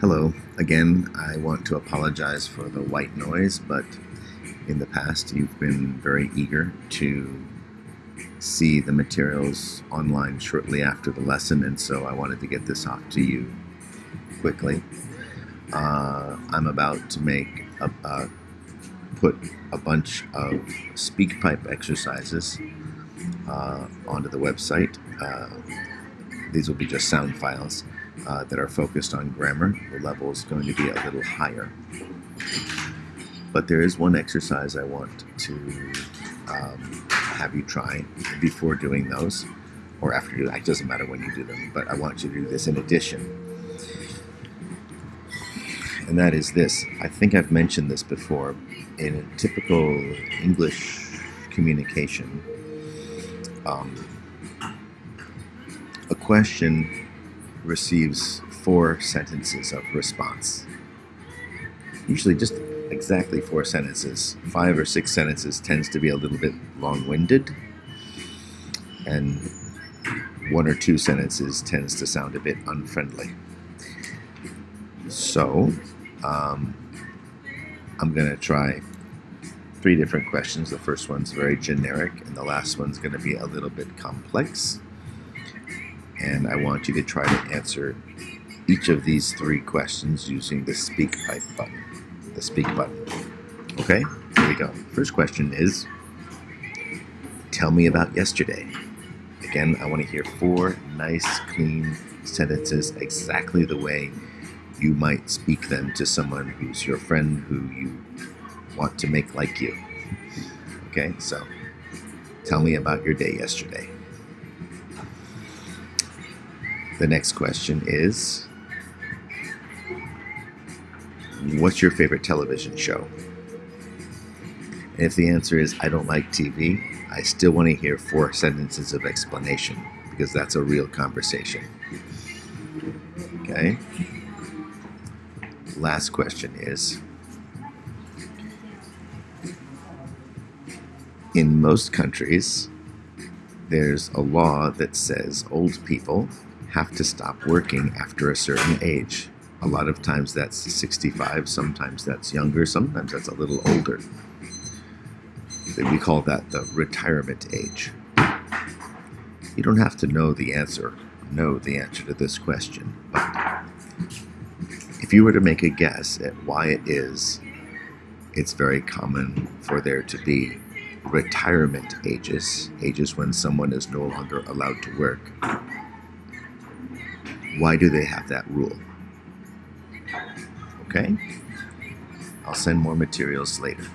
Hello. Again, I want to apologize for the white noise, but in the past you've been very eager to see the materials online shortly after the lesson, and so I wanted to get this off to you quickly. Uh, I'm about to make a, put a bunch of SpeakPipe exercises uh, onto the website. Uh, these will be just sound files uh, that are focused on grammar. The level is going to be a little higher. But there is one exercise I want to um, have you try before doing those, or after you. It doesn't matter when you do them, but I want you to do this in addition. And that is this. I think I've mentioned this before. In a typical English communication, um, a question receives four sentences of response. Usually just exactly four sentences. Five or six sentences tends to be a little bit long-winded, and one or two sentences tends to sound a bit unfriendly. So, um, I'm going to try three different questions. The first one's very generic, and the last one's going to be a little bit complex and I want you to try to answer each of these three questions using the speak pipe button. The speak button. Okay, here we go. First question is, tell me about yesterday. Again, I want to hear four nice, clean sentences exactly the way you might speak them to someone who's your friend who you want to make like you. Okay, so tell me about your day yesterday. The next question is What's your favorite television show? And if the answer is I don't like TV, I still want to hear four sentences of explanation because that's a real conversation. Okay? Last question is In most countries, there's a law that says old people have to stop working after a certain age. A lot of times that's 65, sometimes that's younger, sometimes that's a little older. We call that the retirement age. You don't have to know the answer, know the answer to this question, but if you were to make a guess at why it is, it's very common for there to be retirement ages, ages when someone is no longer allowed to work, why do they have that rule? Okay? I'll send more materials later.